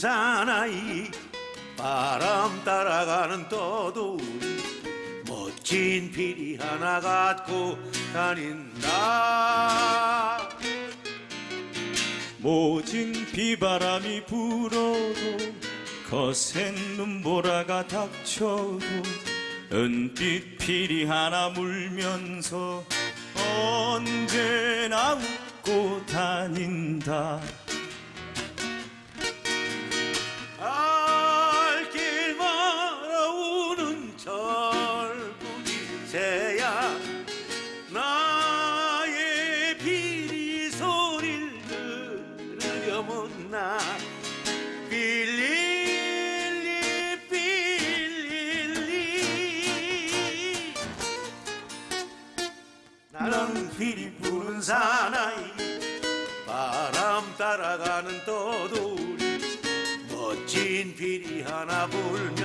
사나이. 바람 따라가는 떠돌이 멋진 피리 하나 갖고 다닌다. 모진 비바람이 불어도 거센 눈보라가 닥쳐도 은빛 피리 하나 물면서 언제나 웃고 다닌다 새야 나의 비리 소리를 들으려면 나. 빌릴리 빌릴리. 나는 비리 부는 사나이 바람 따라가는 떠돌이 멋진 비리 하나 불면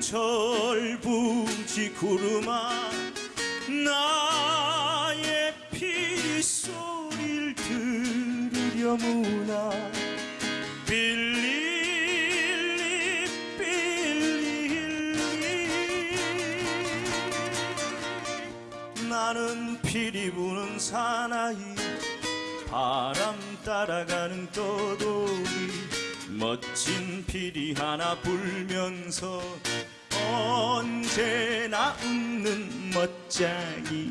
절부지 구름아 나의 피리 소리를 들으려무나. 빌릴리 빌릴리. 나는 피리 부는 사나이 바람 따라가는 떠돌이 멋진 피리 하나 불면서 언제나 웃는 멋쟁이